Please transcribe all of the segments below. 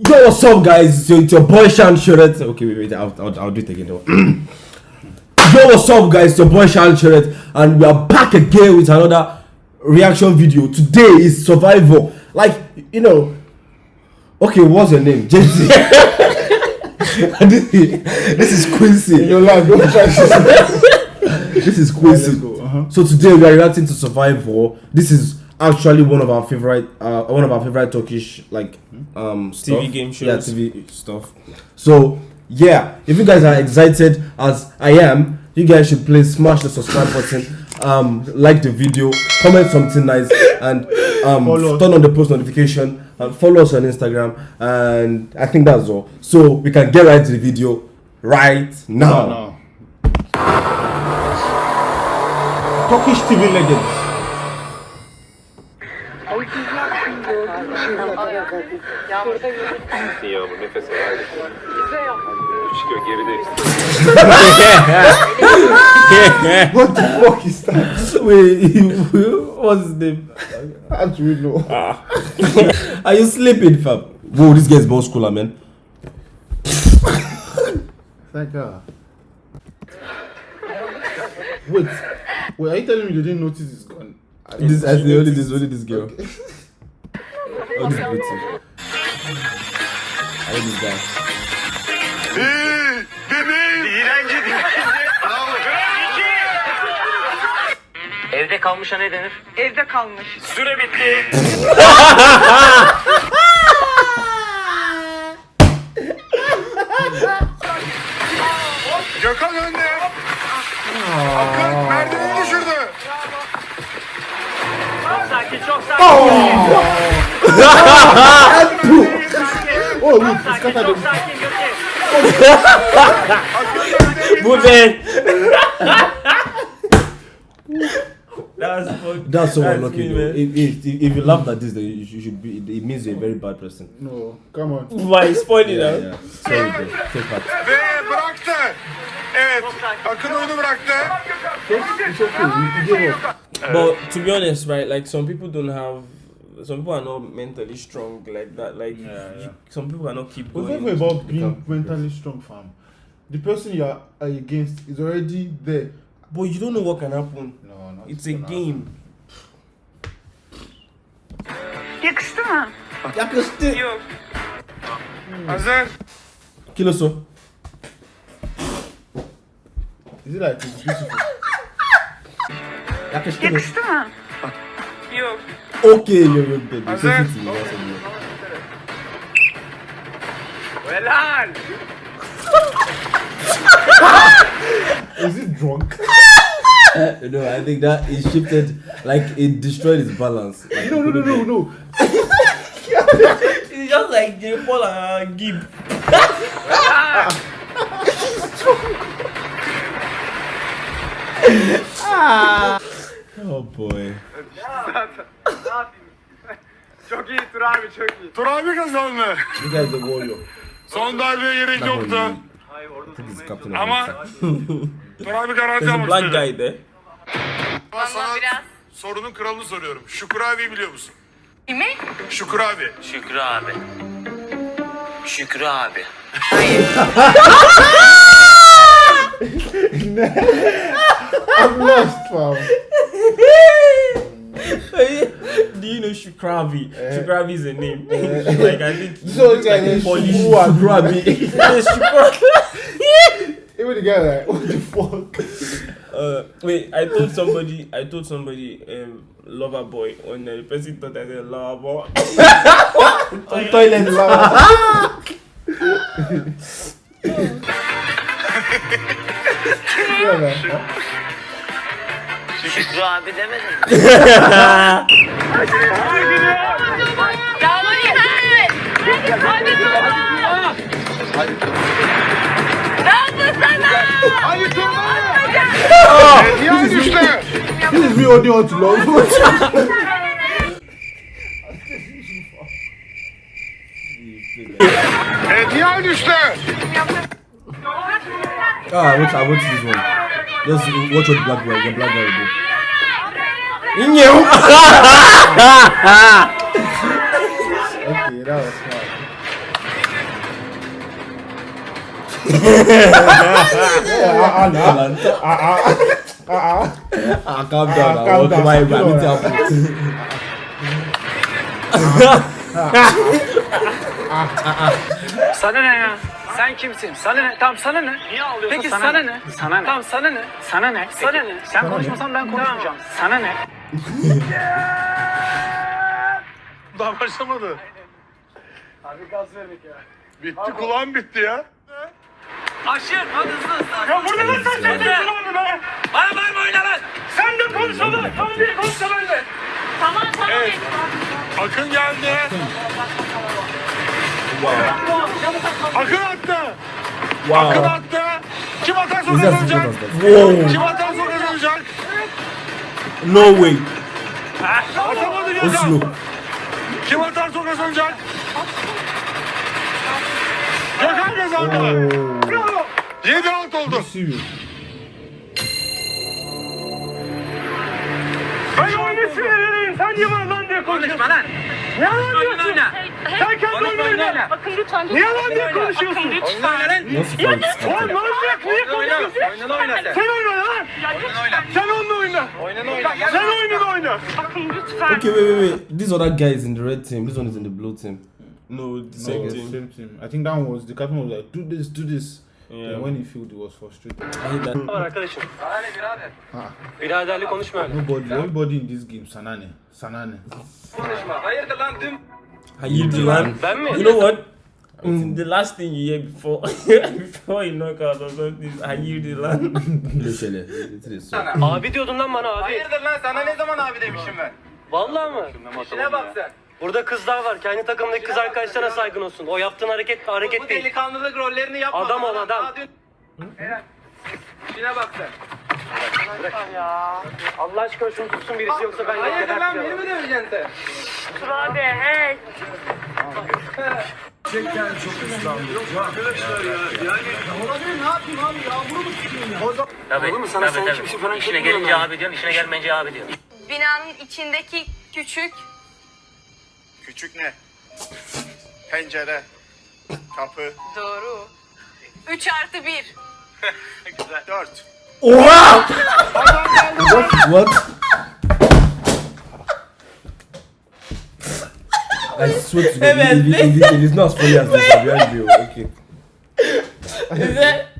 Yo, what's up, guys? It's your, it's your boy Shan Shiret. Okay, wait, wait, I'll, I'll, I'll do it again. Yo, what's up, guys? It's your boy Shan Shiret, and we are back again with another reaction video. Today is Survival. Like, you know, okay, what's your name? JC. this, is- Quincy. Your life, don't try This is Quincy. Let's uh-huh. So today we are reacting to Survival. This is actually one of our favorite, uh, one of our favorite Turkish like um stuff. TV game Yeah, shows. TV stuff. So yeah, if you guys are excited as I am, you guys should please smash the subscribe button, um, like the video, comment something nice, and um, Follow turn on the post notification and follow us on Instagram. And I think that's all. So we can get right to the video right now. No, no. Turkish TV legends. Yağmur nefes al. Çıkıyor geride. What the fuck is that? Wait, what's his name? How do we know? Ah. Are you sleeping, fam? Whoa, this guy's more cooler, man. Thank God. Wait, wait, are you telling me they didn't notice it's gone? This, I only this, only this girl. Oh, this beauty. I like this guy. Evde kalmışa ne denir? Evde kalmış. Süre bitti. Gökhan önde. Akın merdiveni düşürdü. Oh, look, it's Sakin, scattered. çok sakin Gökhan. Bu ben. That's fuck. That's so That's unlucky, me, though. man. If, if, if you laugh at this, then you, you should be. It means you're a very bad person. No, come on. Why it's funny Yeah, now? yeah. Sorry, bro. Take part. Ve bıraktı. Evet. Akın oyunu bıraktı. It's okay, we give. But to be honest, right, like some people don't have. Some people are not mentally strong like that. Like Yeah, yeah. some people are not keep But going. never about being mentally strong, fam. The person you are are against is already there. But you don't know what can happen. No, not It's a game. Yakıştı mı? Yakıştı. Yok. Hazır. Kiloso. Is it like it's beautiful? Yakıştı mı? Yakıştı mı? Yok. Okay, you're you're. You're Hazır. sensitive, you're. Helal. Is it drunk? No, I think that it shifted, like it destroyed his balance. Like, No, no, no, no, no. It's just like J. Paul and Gib. Boy. Çok iyi Tur abi çok iyi. Tur abi kazandı. Biraz da gol yok. Son darbeye gerek yoktu. Hayır orada. Ama Tur abi garanti almıştı. Blind guy'dı. Ama sana biraz. sorunun kralını soruyorum. Şükür abi biliyor musun? Kimi? Şükür abi. Şükrü abi. Şükrü abi. Hayır. I'm lost, fam. Do you know Shukravi? Shukravi is a name. like I think So this guy named Polish. Shukru and Rabi. Yes, Shukravi. Even the guy like, what the fuck? Uh, wait, I told somebody, I told somebody, um, lover boy, when the person thought I said lover boy. Toilet lava. deme be. Şükrü abi demedin mi? This is me on the hot love. Diğer düştü. Ah, I want, I want this one. Just watch what the black guy, the black guy will do. okay, that was smart. Ah, ah, ah, ah. Ah, calm Ah, down. now. calm Okay, down. my Calm bad. It down. happened. Sana ne ya? Sen kimsin? Sana ne? Tamam sana ne? Niye ağlıyorsun? Peki sana, ne? Sana ne? Tamam sana ne? Sana ne? Sana ne? Sen konuşmasan ben konuşmayacağım. Sana ne? Daha başlamadı. Abi gaz vermek ya. Bitti kulağım bitti ya. Aşır hadi hızlı hızlı. Ya burada nasıl sen çekiyorsun onu be? Bana bağırma oyna lan. Sen de konuşalım. Tamam diye konuşsa ben de. Tamam tamam. Evet. Akın geldi. Akın attı. Akın Wow. attı. Kim atarsa kazanacak. Wow. Kim atarsa kazanacak. No way. Atamadı slow. Kim atarsa kazanacak. Gökhan kazandı. Bravo. 7 alt oldu. Serious. Ben oyunu sinirleneyim. Sen niye Konuşma lan. Ne lan Oyun diyorsun? oyna. Sen kendi oyunu oyun oyna. oyna. Bakın lütfen. Niye lan diye konuşuyorsun? Bakın lütfen. oyna. Nasıl fight? Oğlum ne olacak? Niye oyna. konuşuyorsun? Oyununu oyna sen. Sen oyna lan. Oyna. Sen onunla oyna. Oyununu oyna. Sen oyununu oyna. Bakın lütfen. Okay, wait, wait, wait. This other guy is in the red team. This one is in the blue team. No, the No, same team. same team. I think that one was the captain was like, do this, do this. Yeah. And when he failed, he was frustrated. I hate that. Var arkadaşım. Sana ne birader? Biraderlik konuşma öyle. Nobody, everybody in this game, Sanane, Sanane. Konuşma. Hayırdır lan dün? Hayırdır lan? Ben mi? You know what? Mm, the last thing you hear before before you knock out or something is hayırdır lan. So. Abi diyordun lan bana abi. Hayırdır lan sana ne zaman abi demişim ben? Vallahi mı? İşine bak sen. Burada kızlar var. Kendi takımdaki kız arkadaşlarına saygın olsun. O yaptığın hareket hareket Bu değil. delikanlılık rollerini yapma. Adam ol adam. Daha dün- İşine bak sen. Allah aşkına şunu tutsun birisi yoksa ben Hayırdır lan beni mi döveceksin sen? Dur abi hey. Tabii, Olur mu sana sen kimsin falan İşine gelince abi diyorsun, işine gelmeyince abi diyorsun. Binanın içindeki küçük Küçük ne? Pencere, kapı. Doğru. 3 artı 1. Güzel. 4. Oha! what? What? I swear to God, evet. Elif, Elif, Elif, Elif, Elif, Elif, Elif, Elif, Elif, Elif, Elif,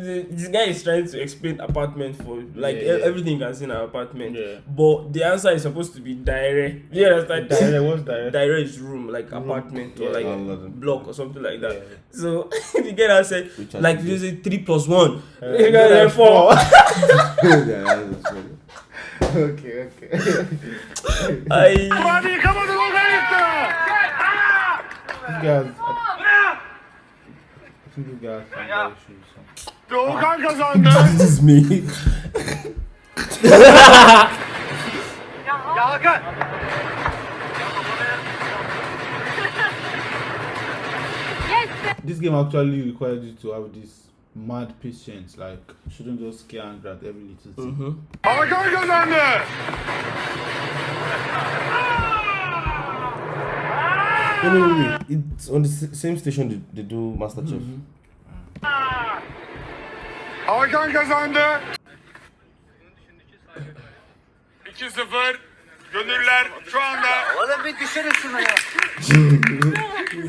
behind you. Okay. Is that this guy is trying to explain apartment for like Yeah, yeah. everything you can see in an apartment. Yeah. But the answer is supposed to be direct. You understand? Direct, what's direct? Direct is room, like apartment or like London. block or something like that. Yeah. So the guy now said like to you say three plus one. Uh, you got yeah, like four. yeah, that's funny. okay, okay. I Hadi yıkamadın o da yıktı. These guys, I, I think these guys have their issues. Doğukan kazandı. This is me. Ya Hakan. This game actually requires you to have this mad patience. Like, you shouldn't just scare angry at every little thing. Mm-hmm. Hakan kazandı. No, no, no, wait. It's on the same station they, they do MasterChef. Mm-hmm. Mm-hmm. Hakan kazandı. 2-0. Gönüller şu anda Oğlum bir düşürün şunu ya.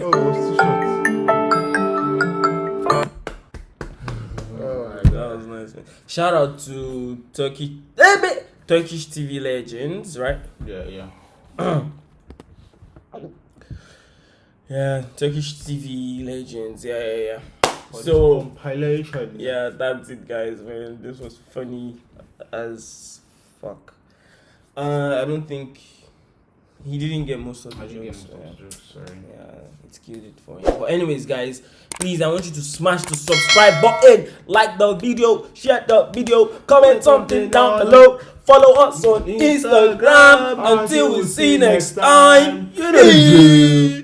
Oh. Shout out to Turkey, eh, Turkish TV legends, right? Yeah, yeah. Yeah, Turkish TV legends. Yeah, yeah, yeah. So compilation. yeah, that's it, guys. Man, this was funny as fuck. Uh, I don't think he didn't get most of the jokes. yeah. jokes, sorry. Yeah, it's killed it for him. But anyways, guys, please, I want you to smash the subscribe button, like the video, share the video, comment something down below, follow us on Instagram. Until we see you next time, you know.